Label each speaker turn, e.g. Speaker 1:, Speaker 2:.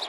Speaker 1: you